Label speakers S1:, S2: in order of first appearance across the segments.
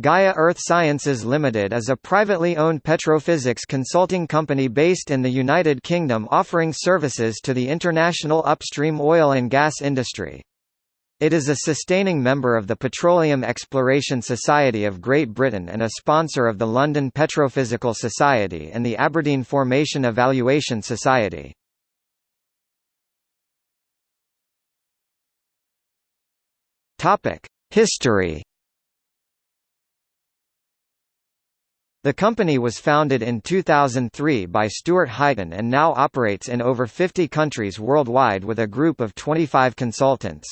S1: Gaia Earth Sciences Limited is a privately owned petrophysics consulting company based in the United Kingdom offering services to the international upstream oil and gas industry. It is a sustaining member of the Petroleum Exploration Society of Great Britain and a sponsor of the London Petrophysical Society and the Aberdeen Formation Evaluation Society. History The company was founded in 2003 by Stuart Heighton and now operates in over 50 countries worldwide with a group of 25 consultants.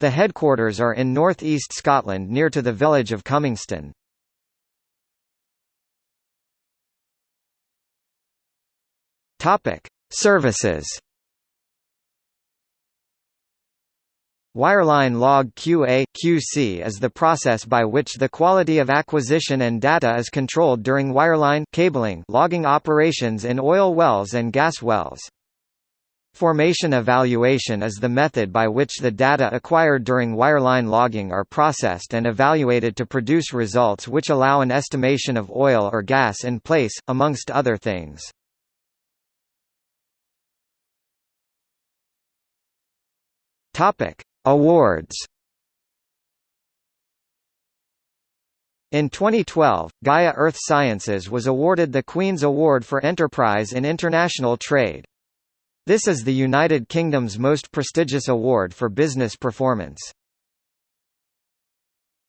S1: The headquarters are in North East Scotland near to the village of Cummingston. Services Wireline log QA QC is the process by which the quality of acquisition and data is controlled during wireline cabling logging operations in oil wells and gas wells. Formation evaluation is the method by which the data acquired during wireline logging are processed and evaluated to produce results which allow an estimation of oil or gas in place, amongst other things. Topic: Awards In 2012, Gaia Earth Sciences was awarded the Queen's Award for Enterprise in International Trade. This is the United Kingdom's most prestigious award for business performance.